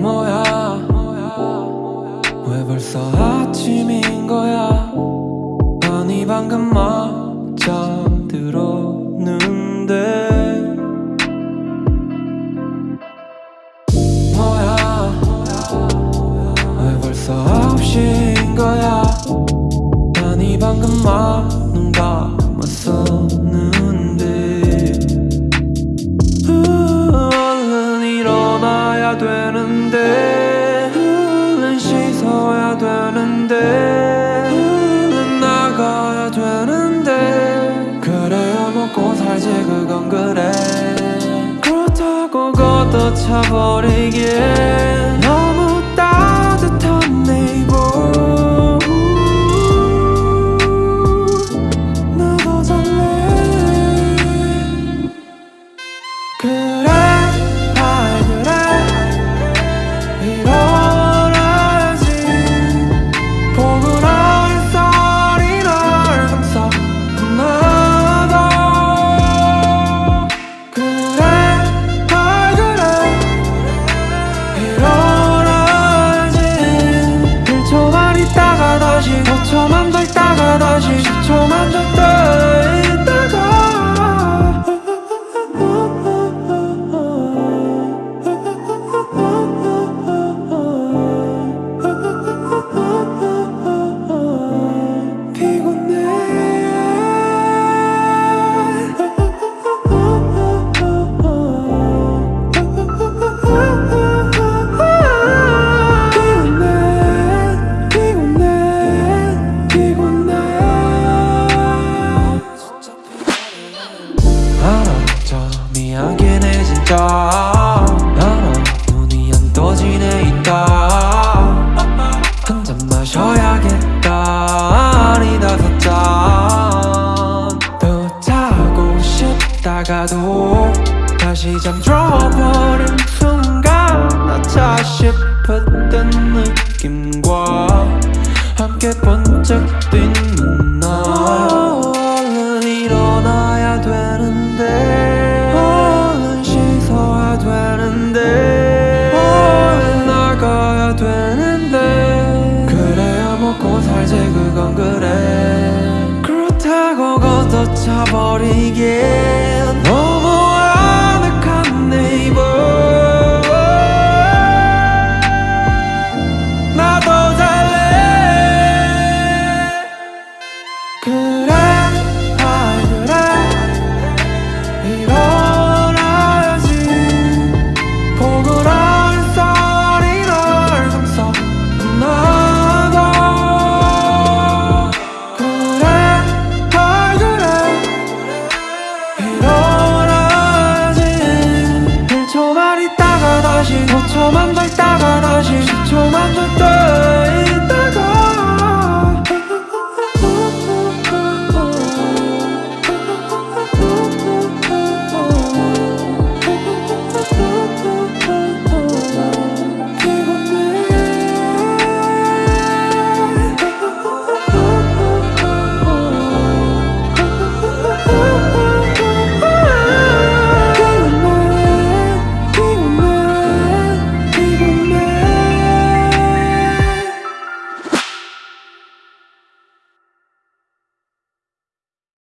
뭐야 왜 벌써 아침인 거야? 아니 방금 막 잠들어. 되는데 얼른 씻어야 되는데 얼른 나가야 되는데 그래야 먹고 살지 그건 그래. 그렇다고 걷어차버리기엔 다시 10초만 더 싶었던 느낌과 함께 번쩍 뛰는 나 얼른 일어나야 되는데 얼른 씻어야 되는데 얼른 나가야 되는데. 그래야 먹고 살지 그건 그래. 그렇다고 걷어차버리기